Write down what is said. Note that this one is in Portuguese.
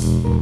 Música